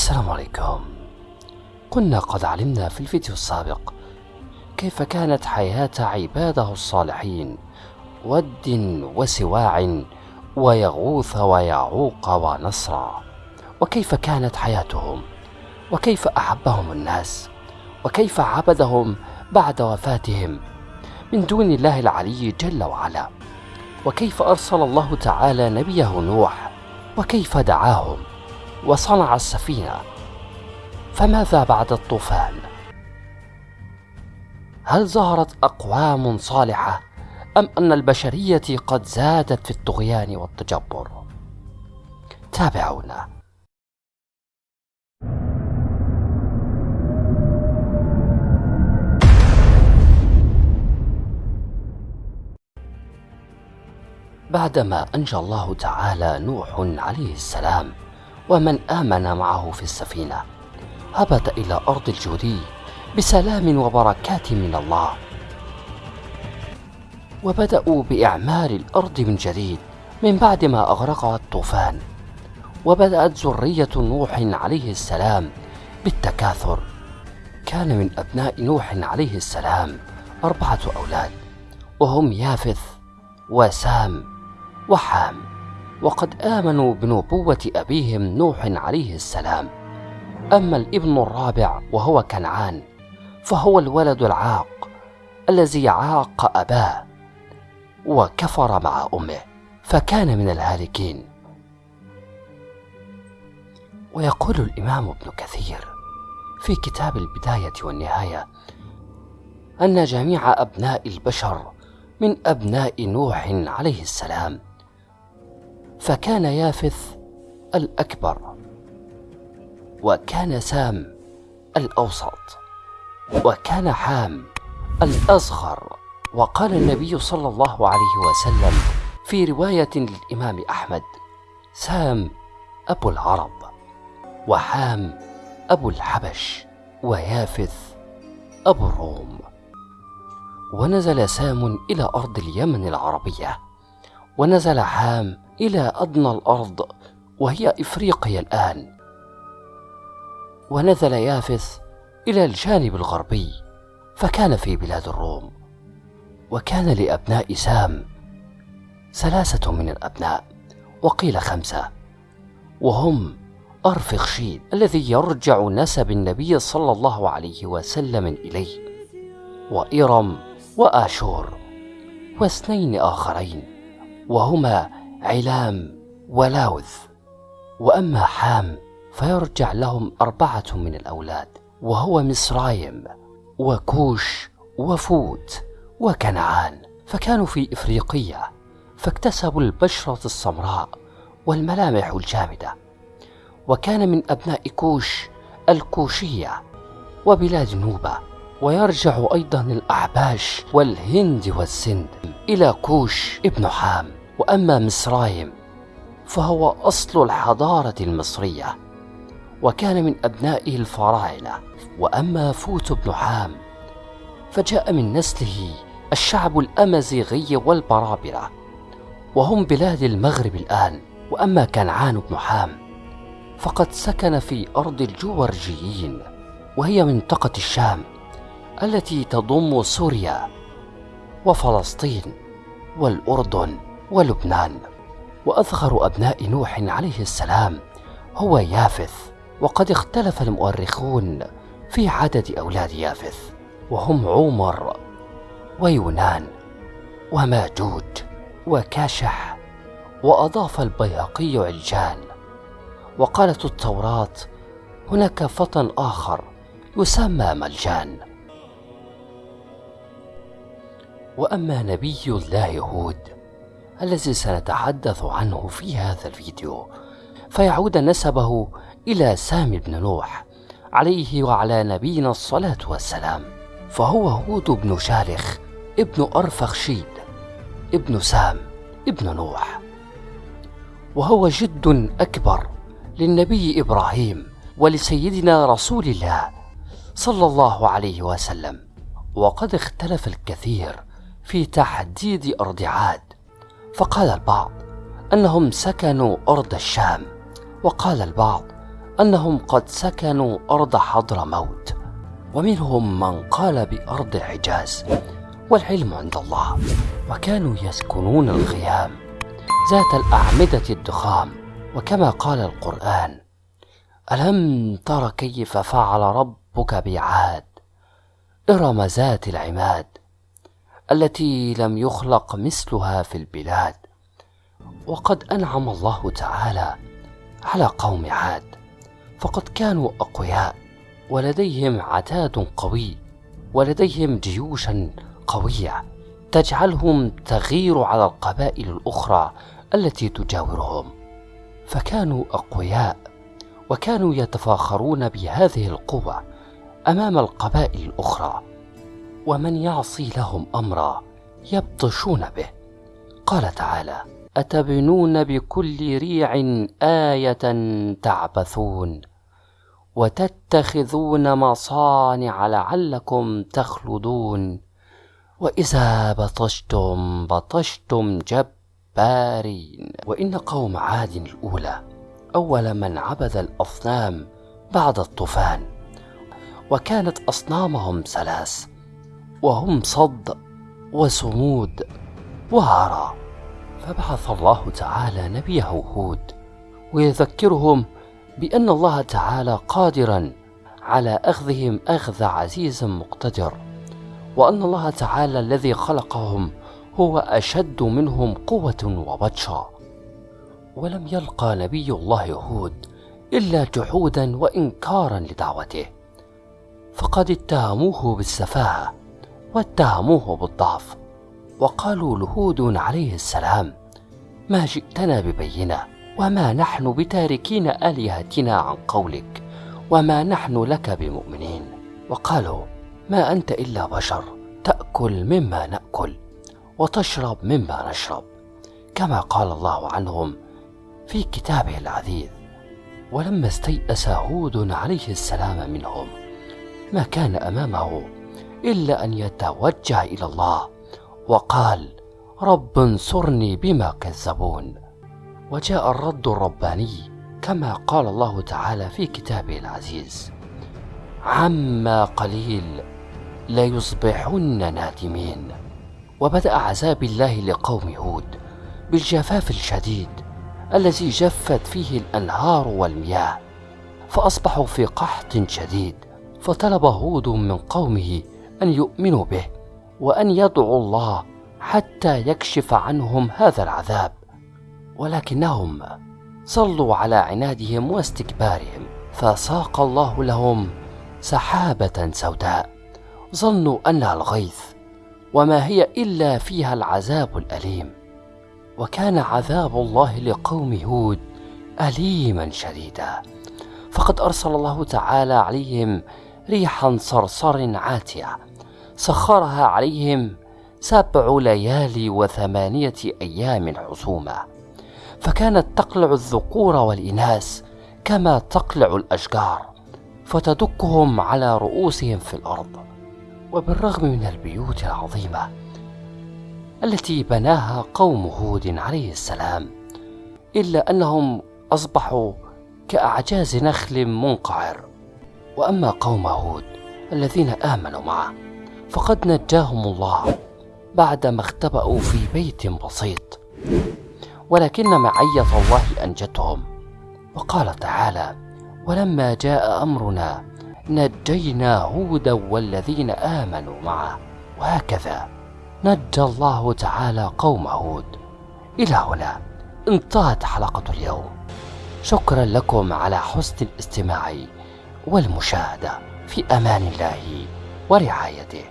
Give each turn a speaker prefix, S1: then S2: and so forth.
S1: السلام عليكم. كنا قد علمنا في الفيديو السابق كيف كانت حياة عباده الصالحين ود وسواع ويغوث ويعوق ونصرا وكيف كانت حياتهم؟ وكيف أحبهم الناس؟ وكيف عبدهم بعد وفاتهم؟ من دون الله العلي جل وعلا. وكيف أرسل الله تعالى نبيه نوح؟ وكيف دعاهم؟ وصنع السفينة فماذا بعد الطوفان؟ هل ظهرت أقوام صالحة أم أن البشرية قد زادت في الطغيان والتجبر؟ تابعونا بعدما أنجى الله تعالى نوح عليه السلام ومن آمن معه في السفينة. هبط إلى أرض الجودي بسلام وبركات من الله. وبدأوا بإعمار الأرض من جديد من بعد ما أغرقها الطوفان. وبدأت ذرية نوح عليه السلام بالتكاثر. كان من أبناء نوح عليه السلام أربعة أولاد وهم يافث وسام وحام. وقد آمنوا بنبوة أبيهم نوح عليه السلام. أما الابن الرابع وهو كنعان فهو الولد العاق الذي عاق أباه وكفر مع أمه فكان من الهالكين. ويقول الإمام ابن كثير في كتاب البداية والنهاية أن جميع أبناء البشر من أبناء نوح عليه السلام فكان يافث الأكبر وكان سام الأوسط وكان حام الأصغر. وقال النبي صلى الله عليه وسلم في رواية للإمام أحمد سام أبو العرب وحام أبو الحبش ويافث أبو الروم. ونزل سام إلى أرض اليمن العربية ونزل حام إلى أدنى الأرض وهي إفريقيا الآن. ونزل يافث إلى الجانب الغربي فكان في بلاد الروم. وكان لأبناء سام ثلاثة من الأبناء وقيل خمسة. وهم أرفخشيد الذي يرجع نسب النبي صلى الله عليه وسلم إليه وإرم وآشور واثنين آخرين وهما علام ولاوذ. وأما حام فيرجع لهم أربعة من الأولاد وهو مصرايم وكوش وفوت وكنعان. فكانوا في إفريقيا فاكتسبوا البشرة السمراء والملامح الجامدة. وكان من أبناء كوش الكوشية وبلاد نوبة. ويرجع أيضا الأحباش والهند والسند إلى كوش ابن حام. وأما مصرايم فهو أصل الحضارة المصرية وكان من أبنائه الفراعنة. وأما فوت بن حام فجاء من نسله الشعب الأمازيغي والبرابرة وهم بلاد المغرب الآن. وأما كنعان بن حام فقد سكن في أرض الجورجيين وهي منطقة الشام التي تضم سوريا وفلسطين والأردن. ولبنان. وأصغر أبناء نوح عليه السلام هو يافث وقد اختلف المؤرخون في عدد أولاد يافث وهم عمر ويونان وماجوج وكاشح وأضاف البيهقي عجال. وقالت التوراة هناك فتى آخر يسمى ملجان وأما نبي الله هود الذي سنتحدث عنه في هذا الفيديو. فيعود نسبه إلى سامي بن نوح عليه وعلى نبينا الصلاة والسلام. فهو هود بن شالخ ابن أرفخشيد ابن سام ابن نوح. وهو جد أكبر للنبي إبراهيم ولسيدنا رسول الله صلى الله عليه وسلم. وقد اختلف الكثير في تحديد أرض عاد. فقال البعض أنهم سكنوا أرض الشام وقال البعض أنهم قد سكنوا أرض حضرموت. ومنهم من قال بأرض الحجاز والعلم عند الله. وكانوا يسكنون الخيام ذات الأعمدة الضخام. وكما قال القرآن ألم تر كيف فعل ربك بعاد إرم ذات العماد؟ التي لم يخلق مثلها في البلاد. وقد أنعم الله تعالى على قوم عاد فقد كانوا أقوياء ولديهم عتاد قوي ولديهم جيوشا قوية تجعلهم تغير على القبائل الأخرى التي تجاورهم. فكانوا أقوياء وكانوا يتفاخرون بهذه القوة أمام القبائل الأخرى. ومن يعصي لهم أمرا يبطشون به. قال تعالى أتبنون بكل ريع آية تعبثون وتتخذون مصانع لعلكم تخلدون. وإذا بطشتم بطشتم جبارين. وإن قوم عاد الأولى أول من عبد الأصنام بعد الطوفان. وكانت أصنامهم ثلاث وهم صد وصمود وهرى. فبعث الله تعالى نبيه هود ويذكرهم بأن الله تعالى قادرا على أخذهم أخذ عزيز مقتدر وأن الله تعالى الذي خلقهم هو أشد منهم قوة وبطشا. ولم يلقى نبي الله هود إلا جحودا وإنكارا لدعوته فقد اتهموه بالسفاهة. واتهموه بالضعف وقالوا لهود عليه السلام ما جئتنا ببينة وما نحن بتاركين آلهتنا عن قولك وما نحن لك بمؤمنين. وقالوا ما أنت إلا بشر تأكل مما نأكل وتشرب مما نشرب. كما قال الله عنهم في كتابه العزيز ولما استيأس هود عليه السلام منهم ما كان أمامه إلا أن يتوجه إلى الله. وقال رب انصرني بما كذبون. وجاء الرد الرباني كما قال الله تعالى في كتابه العزيز. عما قليل ليصبحن نادمين. وبدأ عذاب الله لقوم هود بالجفاف الشديد الذي جفت فيه الأنهار والمياه فأصبحوا في قحط شديد فطلب هود من قومه أن يؤمنوا به وأن يدعوا الله حتى يكشف عنهم هذا العذاب. ولكنهم صلوا على عنادهم واستكبارهم فساق الله لهم سحابة سوداء. ظنوا انها الغيث وما هي إلا فيها العذاب الأليم. وكان عذاب الله لقوم هود أليما شديدا. فقد أرسل الله تعالى عليهم ريحا صرصر عاتية سخرها عليهم سبع ليالي وثمانية أيام حسوما فكانت تقلع الذكور والاناث كما تقلع الأشجار فتدكهم على رؤوسهم في الأرض. وبالرغم من البيوت العظيمة التي بناها قوم هود عليه السلام إلا أنهم أصبحوا كأعجاز نخل منقعر. وأما قوم هود الذين آمنوا معه فقد نجاهم الله بعدما اختبأوا في بيت بسيط ولكن معية الله أنجتهم. وقال تعالى ولما جاء أمرنا نجينا هودا والذين آمنوا معه. وهكذا نجى الله تعالى قوم هود. إلى هنا انتهت حلقة اليوم. شكرا لكم على حسن الاستماع والمشاهدة. في أمان الله ورعايته.